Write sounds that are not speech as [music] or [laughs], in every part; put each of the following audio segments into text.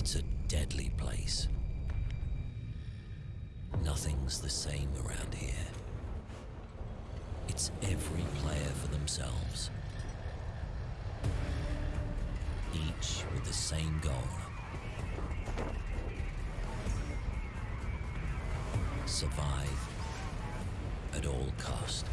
It's a deadly place. Nothing's the same around here. It's every player for themselves. Each with the same goal. Survive at all cost.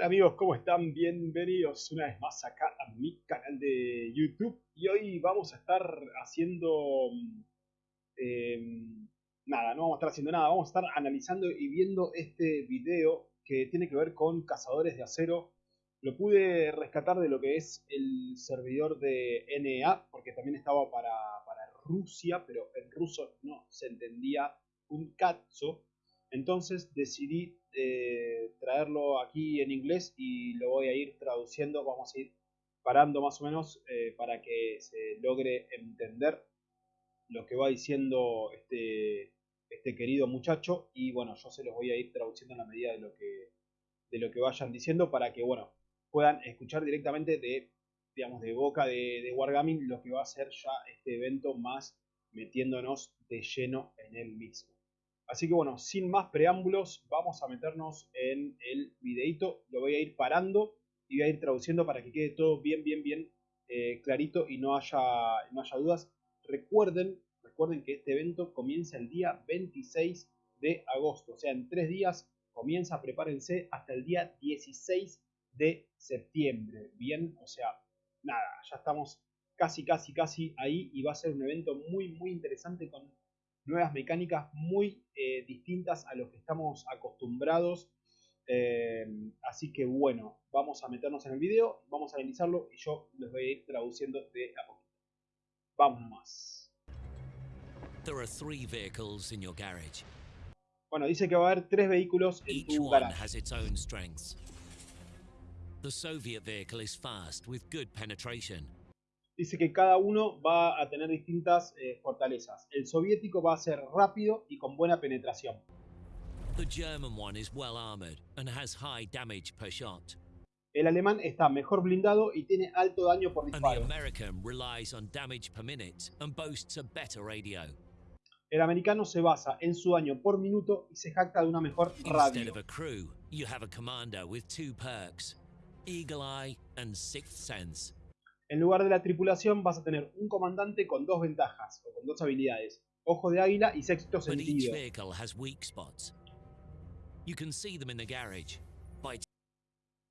Hola amigos, ¿cómo están? Bienvenidos una vez más acá a mi canal de YouTube y hoy vamos a estar haciendo... em, nada, no vamos a estar haciendo nada, vamos a estar analizando y viendo este video que tiene que ver con cazadores de acero. Lo pude rescatar de lo que es el servidor de NA, porque también estaba para, para Rusia, pero en ruso no se entendía un cazzo. Entonces decidí eh, traerlo aquí en inglés y lo voy a ir traduciendo. Vamos a ir parando más o menos eh, para que se logre entender lo que va diciendo este, este querido muchacho. Y bueno, yo se los voy a ir traduciendo en la medida de lo que, de lo que vayan diciendo para que bueno, puedan escuchar directamente de, digamos, de boca de, de Wargaming lo que va a ser ya este evento más metiéndonos de lleno en el mismo. Así que bueno, sin más preámbulos, vamos a meternos en el videito. Lo voy a ir parando y voy a ir traduciendo para que quede todo bien, bien, bien eh, clarito y no haya, no haya dudas. Recuerden, recuerden que este evento comienza el día 26 de agosto. O sea, en tres días comienza, prepárense, hasta el día 16 de septiembre. Bien, o sea, nada, ya estamos casi, casi, casi ahí y va a ser un evento muy, muy interesante con nuevas mecánicas muy eh, distintas a lo que estamos acostumbrados. Eh, así que bueno, vamos a meternos en el video, vamos a analizarlo y yo les voy a ir traduciendo de a poquito. Vamos nomás. There are three vehicles in your garage. Bueno, dice que va a haber tres vehículos en Each tu one garage. has its own strengths. The Soviet vehicle is fast with good penetration. Dice que cada uno va a tener distintas eh, fortalezas. El soviético va a ser rápido y con buena penetración. El alemán está mejor blindado y tiene alto daño por disparo. El americano se basa en su daño por minuto y se jacta de una mejor radio. Eagle Eye and Sixth Sense. En lugar de la tripulación vas a tener un comandante con dos ventajas o con dos habilidades. Ojo de águila y sexto sentido.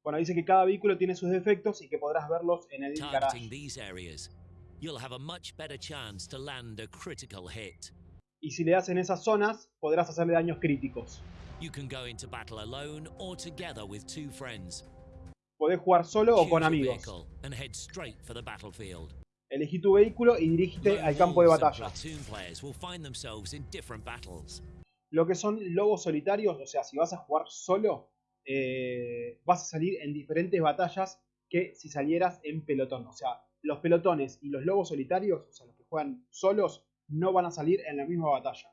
Bueno, dice que cada vehículo tiene sus defectos y que podrás verlos en el hit. Y si le das en esas zonas, podrás hacerle daños críticos. You can go into battle alone or together with two friends. Podés jugar solo o con amigos. Elegí tu vehículo y dirígete al campo de batalla. Lo que son lobos solitarios, o sea, si vas a jugar solo, eh, vas a salir en diferentes batallas que si salieras en pelotón. O sea, los pelotones y los lobos solitarios, o sea, los que juegan solos, no van a salir en la misma batalla.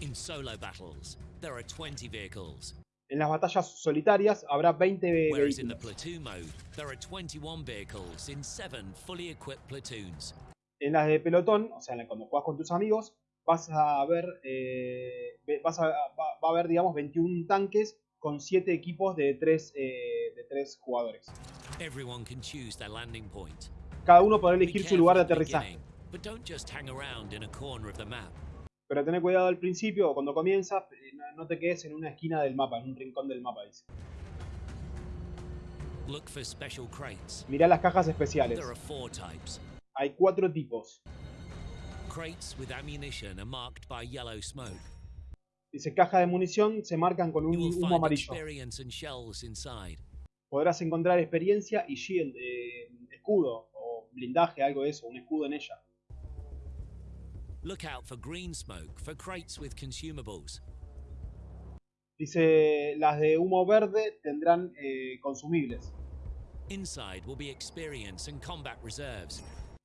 In solo battles, there are 20 vehicles, En las batallas solitarias habrá 20 whereas in the vehículos. platoon mode, there are 21 vehicles in seven fully equipped platoons. En las de pelotón, o sea, cuando juegas con tus amigos, vas a ver, eh, vas a, va, va a haber, digamos, 21 tanques con 7 equipos de 3 de tres jugadores. Cada uno podrá elegir su lugar de aterrizaje. Pero tené cuidado al principio o cuando comienzas, eh, no- te quedes en una esquina del mapa, en un rincón del mapa, dice. Look for special crates. Mirá las cajas especiales. There are four types. Hay cuatro tipos. Crates with ammunition are marked by yellow smoke. Dice caja de munición, se marcan con un humo amarillo. Podrás encontrar experiencia y shield, eh, escudo o blindaje, algo de eso, un escudo en ella. Look out for green smoke for crates with consumables. Dice las de humo verde tendrán eh, consumibles. Inside will be experience and combat reserves.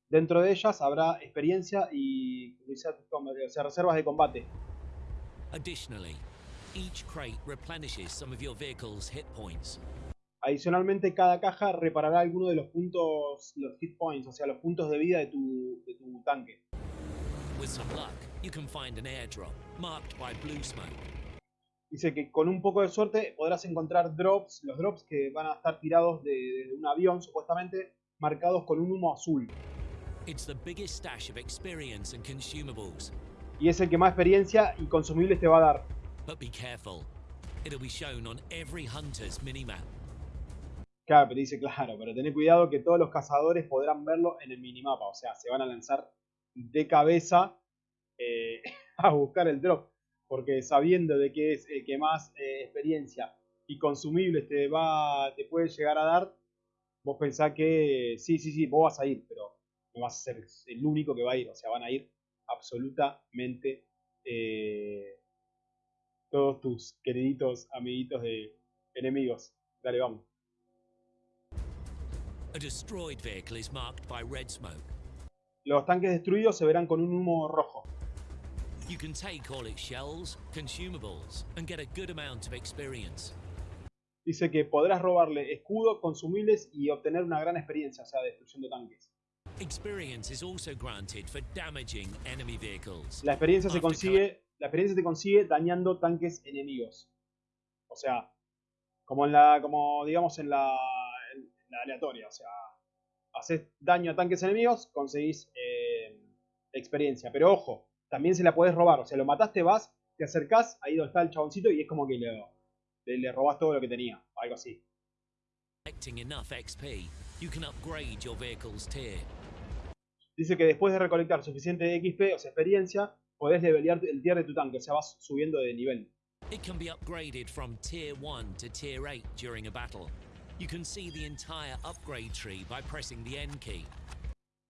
Dentro de ellas habrá experiencia y reservas de combate. Additionally, each crate replenishes some of your vehicle's hit points. Adicionalmente, cada caja reparará alguno de los puntos, los hit points, o sea, los puntos de vida de tu, de tu tanque. With some luck, you can find an airdrop marked by blue smoke. Dice que con un poco de suerte podrás encontrar drops, los drops que van a estar tirados de, de un avión, supuestamente, marcados con un humo azul. It's the biggest stash of experience and consumables. Y es el que más experiencia y consumibles te va a dar. But be careful. It'll be shown on every hunter's minimap. Claro, pero dice, claro, pero tené cuidado que todos los cazadores podrán verlo en el minimapa. O sea, se van a lanzar de cabeza eh, [laughs] a buscar el drop. Porque sabiendo de que es el que más eh, experiencia y consumibles te, va, te puede llegar a dar, vos pensás que sí, sí, sí, vos vas a ir, pero no vas a ser el único que va a ir. O sea, van a ir absolutamente eh, todos tus queriditos amiguitos de enemigos. Dale, vamos. Red smoke. Los tanques destruidos se verán con un humo rojo. You can take all its shells, consumables, and get a good amount of experience. Dice que podrás robarle escudo, consumibles y obtener una gran experiencia, o sea, destruyendo tanques. Experience is also granted for damaging enemy vehicles. La experiencia se consigue, la experiencia se consigue dañando tanques enemigos. O sea, como en la, como digamos en la, en la aleatoria, o sea, haces daño a tanques enemigos, conseguís eh, experiencia. Pero ojo, también se la podés robar, o sea, lo mataste, vas, te acercás ahí donde está el chaboncito y es como que le, le, le robás todo lo que tenía, algo así. Dice que después de recolectar suficiente XP, o sea, experiencia, podés levelear el tier de tu tanque, o sea, vas subiendo de nivel. It can be upgraded from tier 1 to tier 8 during a battle. You can see the entire upgrade tree by pressing the N key.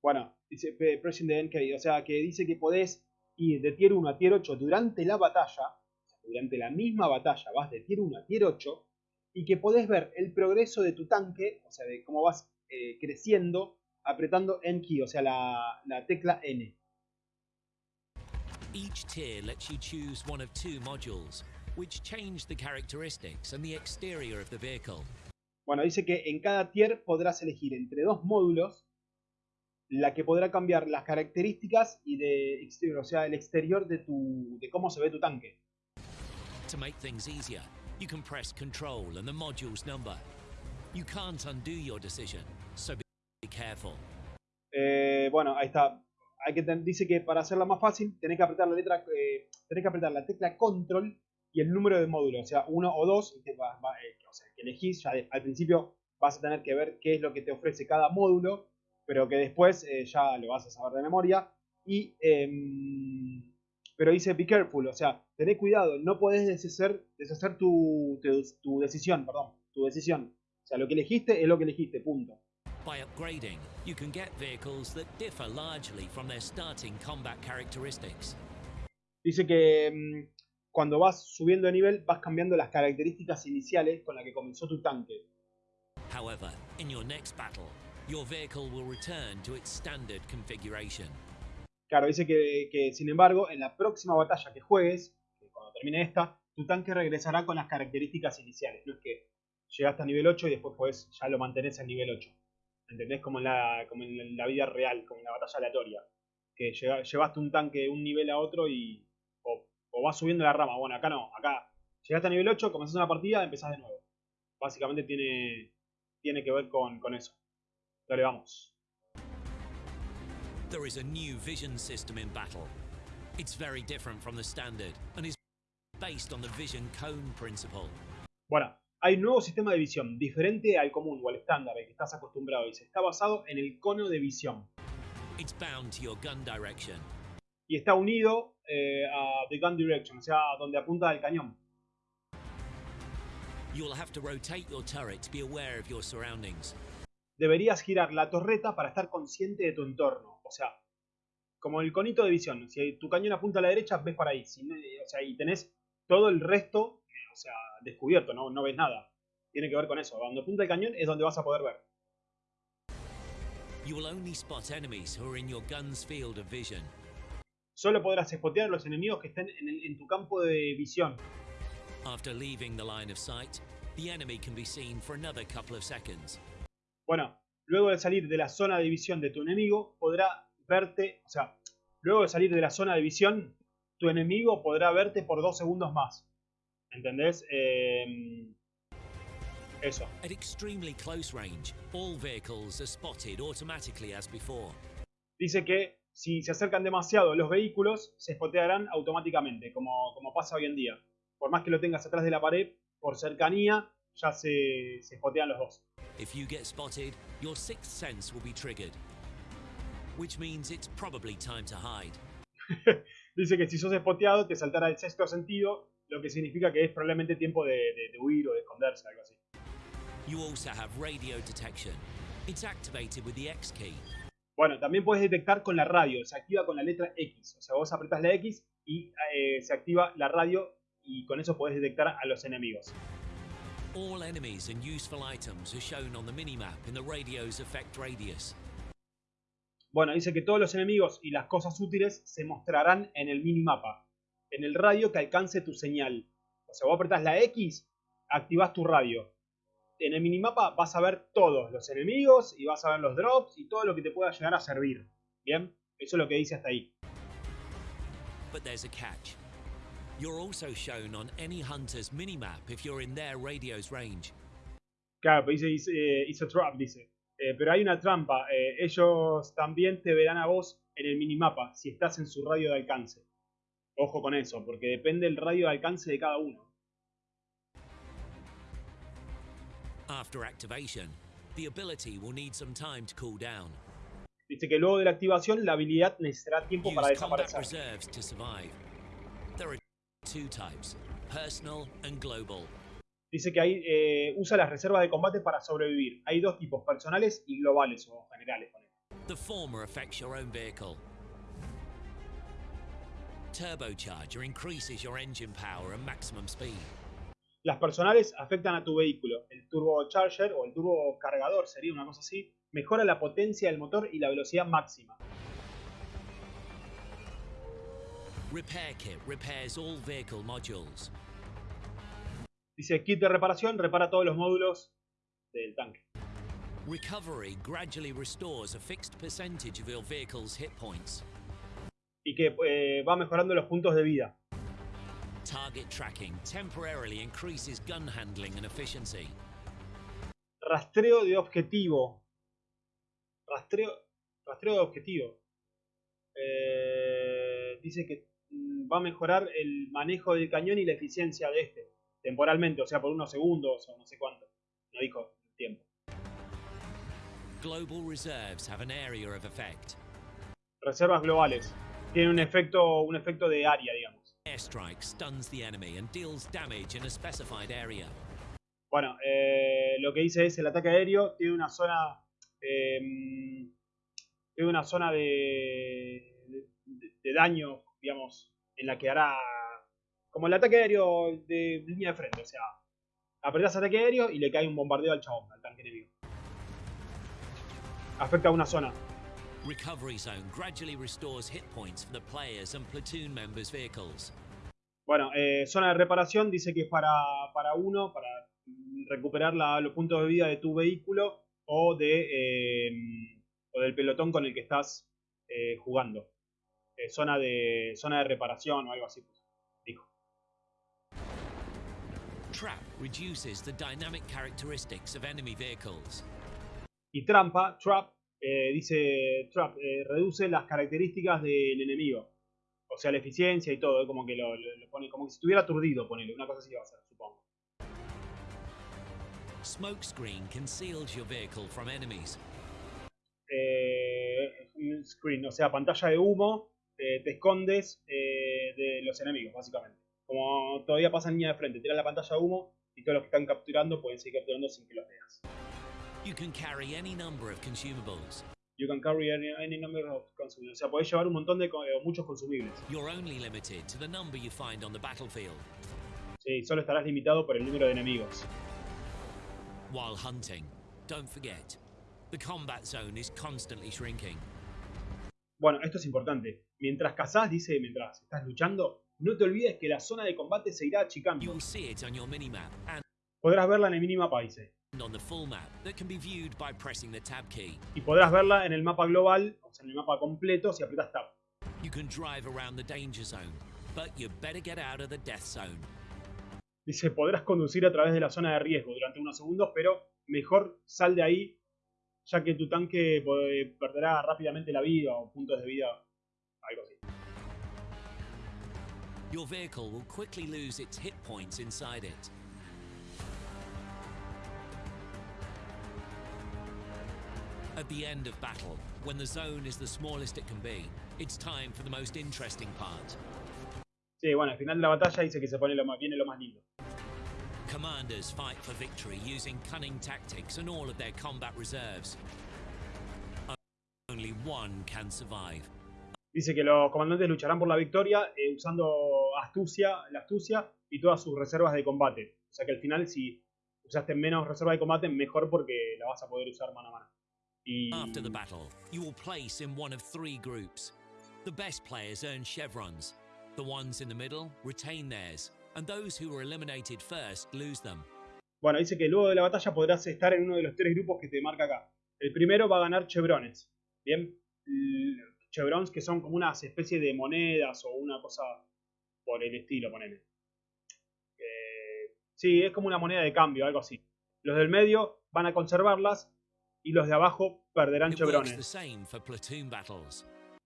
Bueno, dice pe- pressing the N key, o sea, que dice que podés ir de tier 1 a tier 8 durante la batalla, durante la misma batalla, vas de tier 1 a tier 8, y que podés ver el progreso de tu tanque, o sea, de cómo vas eh, creciendo apretando N key, o sea, la, la tecla N. Each tier lets you choose one of two modules, which change the characteristics and the exterior of the vehicle. Bueno, dice que en cada tier podrás elegir entre dos módulos la que podrá cambiar las características y de exterior, o sea, el exterior de tu de cómo se ve tu tanque. To make things easier, you can press Control and the module's number. You can't undo your decision, so be careful. Eh, bueno, ahí está. Hay que dice que para hacerla más fácil tenés que apretar la letra, eh, tenés que apretar la tecla Control y el número de módulo, o sea, uno o dos, y te va- va- eh, elegís, ya de- al principio vas a tener que ver qué es lo que te ofrece cada módulo, pero que después eh, ya lo vas a saber de memoria. Y, em, pero dice be careful, o sea, tené cuidado, no podés deshacer, deshacer tu, tu, tu decisión, perdón, tu decisión. O sea, lo que elegiste es lo que elegiste, punto. By upgrading, you can get vehicles that differ largely from their starting combat characteristics. Dice que mm, cuando vas subiendo de nivel vas cambiando las características iniciales con las que comenzó tu tanque. However, in your next battle, your vehicle will return to its standard configuration. Claro, dice que, que, sin embargo en la próxima batalla que juegues, cuando termine esta, tu tanque regresará con las características iniciales. No es que llegaste a nivel 8 y después podés, ya lo mantenés en nivel 8. ¿Entendés? Como en la, como en la vida real, como en la batalla aleatoria. Que llevaste un tanque de un nivel a otro y. O, vas subiendo la rama. Bueno, acá no. Acá llegaste a nivel 8, comenzás una partida, empezás de nuevo. Básicamente tiene, tiene que ver con, con eso. Dale, vamos. There is a new vision system in battle. It's very different from the standard and is based on the vision cone principle. Bueno, hay un nuevo sistema de visión, diferente al común o al estándar al que estás acostumbrado. Dice, está basado en el cono de visión. It's bound to your gun direction. Y está unido eh, a The Gun Direction, o sea, a donde apunta el cañón. You'll have to rotate your turret to be aware of your surroundings. Deberías girar la torreta para estar consciente de tu entorno. O sea, como el conito de visión. Si tu cañón apunta a la derecha, ves para ahí. Si no- o sea, y tenés todo el resto, eh, o sea, descubierto, ¿no? no ves nada. Tiene que ver con eso. Donde apunta el cañón es donde vas a poder ver. You will only spot enemies who are in your gun's field of vision. Solo podrás spotear a los enemigos que estén en, el- en tu campo de visión. After leaving the line of sight, the enemy can be seen for another couple of seconds. Bueno, luego de salir de la zona de visión de tu enemigo, podrá verte, o sea, luego de salir de la zona de visión, tu enemigo podrá verte por dos segundos más. ¿Entendés? Eh, eso. At extremely close range, all vehicles are spotted automatically as before. Dice que si se acercan demasiado los vehículos, se spotearán automáticamente, como, como pasa hoy en día. Por más que lo tengas atrás de la pared, por cercanía, ya se, se spotean los dos. If you get spotted, your sixth sense will be triggered, which means it's probably time to hide. [laughs] Dice que si sos spoteado, te saltará el sexto sentido, lo que significa que es probablemente tiempo de, de- de huir o de esconderse, algo así. You also have radio detection. It's activated with the X key. Bueno, también puedes detectar con la radio, se activa con la letra X. O sea, vos apretás la X y eh, se activa la radio y con eso podés detectar a los enemigos. All enemies and useful items are shown on the minimap in the radio's effect radius. Bueno, dice que todos los enemigos y las cosas útiles se mostrarán en el minimapa, en el radio que alcance tu señal. O sea, vos apretás la X, activás tu radio. En el minimapa vas a ver todos los enemigos y vas a ver los drops y todo lo que te pueda llegar a servir. ¿Bien? Eso es lo que dice hasta ahí. But there's a catch. You're also shown on any hunter's minimap if you're in their radio's range. Claro, pero dice, dice eh, it's a trap, dice. Eh, pero hay una trampa. eh, ellos también te verán a vos en el minimapa si estás en su radio de alcance. Ojo con eso, porque depende el radio de alcance de cada uno. After activation, the ability will need some time to cool down. Dice que luego de la activación la habilidad necesitará tiempo para desaparecer. reserves to survive. There are two types, personal and global. Dice que hay, eh, usa las reservas de combate para sobrevivir. Hay dos tipos, personales y globales o generales. ponele. The former affects your own vehicle. Turbocharger increases your engine power and maximum speed. Las personales afectan a tu vehículo. El turbocharger o el turbo cargador sería una cosa así. Mejora la potencia del motor y la velocidad máxima. Repair kit repairs all vehicle modules. Dice kit de reparación, repara todos los módulos del tanque. Recovery gradually restores a fixed percentage of your vehicle's hit points. Y que eh, va mejorando los puntos de vida. Target tracking temporarily increases gun handling and efficiency. Rastreo de objetivo. Rastreo, rastreo de objetivo. Eh, dice que mm, va a mejorar el manejo del cañón y la eficiencia de este. Temporalmente, o sea, por unos segundos o no sé cuánto. No dijo el tiempo. Global reserves have an area of effect. Reservas globales. Tiene un efecto, un efecto de área, digamos. Airstrike stuns the enemy and deals damage in a specified area. Bueno, eh, lo que dice es el ataque aéreo tiene una zona. eh, tiene una zona de, de, de daño, digamos, en la que hará. Como el ataque aéreo de línea de frente, o sea, apretás ataque aéreo y le cae un bombardeo al chabón, al tanque enemigo. Afecta a una zona. Recovery zone gradually restores hit points for the players and platoon members' vehicles. Bueno, eh, zona de reparación dice que es para, para uno, para recuperar la- los puntos de vida de tu vehículo o, de, eh, o del pelotón con el que estás eh, jugando. Zona, de, zona de reparación o algo así, pues, dijo. Trap reduces the dynamic characteristics of enemy vehicles. Y trampa, trap, eh, dice trap, eh, reduce las características del enemigo. O sea, la eficiencia y todo, como que lo, lo- lo pone como que si estuviera aturdido, ponele, una cosa así va a ser, supongo. Smokescreen conceals your vehicle from enemies. eh, screen, o sea, pantalla de humo, te escondes eh, de los enemigos, básicamente. Como todavía pasa en línea de frente, tiras la pantalla de humo y todos los que están capturando pueden seguir capturando sin que los veas. You can carry any number of consumables. You can carry any, any number of consumibles. O sea, podés llevar un montón de co- eh, muchos consumibles. You're only limited to the number you find on the battlefield. Sí, solo estarás limitado por el número de enemigos. While hunting, don't forget, The combat zone is constantly shrinking. Bueno, esto es importante. Mientras cazás, dice, mientras estás luchando, no te olvides que la zona de combate se irá achicando. will see it on your minimap Podrás verla en el minimapa, dice. Y podrás verla en el mapa global, o sea, en el mapa completo, si aprietas Tab. You can drive around the danger zone, but you better get out of the death zone. Dice, podrás conducir a través de la zona de riesgo durante unos segundos, pero mejor sal de ahí, ya que tu tanque perderá rápidamente la vida o puntos de vida, algo así. Your vehicle will quickly lose its hit points inside it. At the end of battle, when the zone is the smallest it can be, it's time for the most interesting part. Sí, bueno, al final de la batalla dice que se pone lo más, viene lo más lindo. Commanders fight for victory using cunning tactics and all of their combat reserves. Only one can survive. Dice que los comandantes lucharán por la victoria eh, usando astucia, la astucia y todas sus reservas de combate. O sea que al final si usaste menos reserva de combate, mejor porque la vas a poder usar mano a mano. Y After the battle, you will place in one of three groups. The best players earn chevrons. The ones in the middle retain theirs, and those who were eliminated first lose them. bueno, dice que luego de la batalla podrás estar en uno de los tres grupos que te marca acá. El primero va a ganar chevrones. Bien, chevrons que son como unas especies de monedas o una cosa por el estilo, ponele. Eh, sí, es como una moneda de cambio, algo así. Los del medio van a conservarlas y los de abajo perderán chevrones.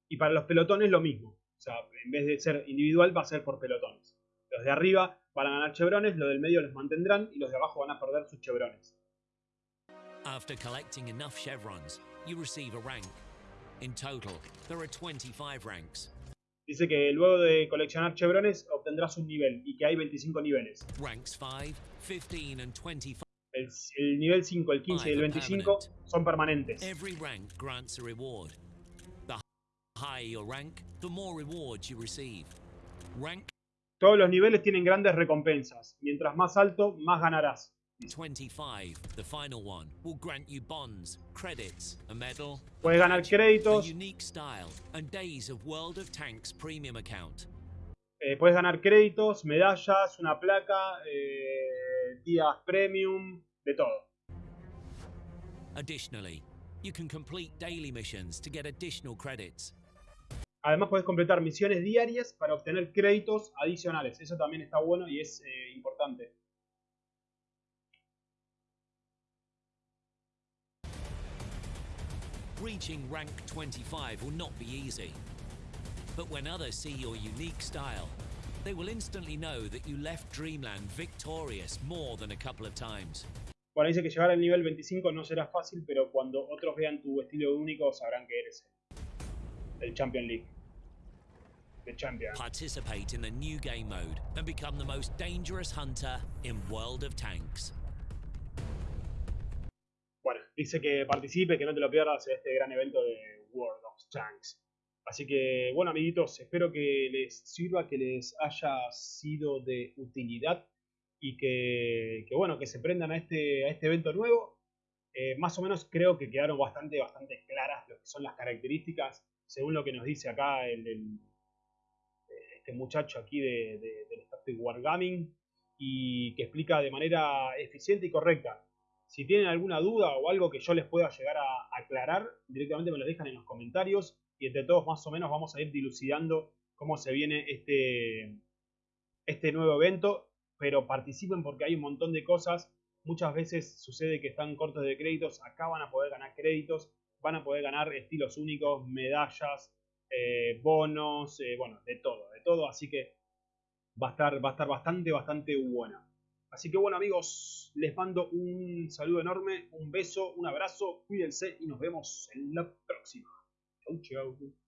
Y para los pelotones lo mismo. O sea, en vez de ser individual va a ser por pelotones. Los de arriba van a ganar chevrones, los del medio los mantendrán y los de abajo van a perder sus chevrones. After collecting enough chevrons, you receive a rank. In total, there are 25 ranks. Dice que luego de coleccionar chevrones obtendrás un nivel y que hay 25 niveles. Ranks 5, 15, and 25. El, el nivel 5, el 15 y el 25 son permanentes. Every rank grants a reward. The higher your rank, the more rewards you receive. Rank Todos los niveles tienen grandes recompensas. Mientras más alto, más ganarás. 25, the final one, will grant you bonds, credits, a medal, Puedes ganar créditos, eh, puedes ganar créditos, medallas, una placa, eh, días premium, de todo. Additionally, you can complete daily missions to get additional credits. Además puedes completar misiones diarias para obtener créditos adicionales. Eso también está bueno y es eh, importante. Reaching rank 25 will not be easy. But when others see your unique style, they will instantly know that you left Dreamland victorious more than a couple of times. Bueno, dice que llegar al nivel 25 no será fácil, pero cuando otros vean tu estilo único sabrán que eres el, el Champion League. The Champion. Participate in the new game mode and become the most dangerous hunter in World of Tanks. Bueno, dice que participe, que no te lo pierdas en este gran evento de World of Tanks. Así que, bueno, amiguitos, espero que les sirva, que les haya sido de utilidad y que, bueno, que se prendan a este, a este evento nuevo. Eh, más o menos creo que quedaron bastante, bastante claras lo que son las características, según lo que nos dice acá el, el- este muchacho aquí de, de, del Static Wargaming y que explica de manera eficiente y correcta. Si tienen alguna duda o algo que yo les pueda llegar a aclarar, directamente me lo dejan en los comentarios y entre todos más o menos vamos a ir dilucidando cómo se viene este, este nuevo evento. Pero participen porque hay un montón de cosas. Muchas veces sucede que están cortos de créditos, acá van a poder ganar créditos, van a poder ganar estilos únicos, medallas, eh, bonos, eh, bueno, de todo, de todo. Así que va a estar, va a estar bastante, bastante buena. Así que bueno amigos, les mando un saludo enorme, un beso, un abrazo, cuídense y nos vemos en la próxima. Chau, chau.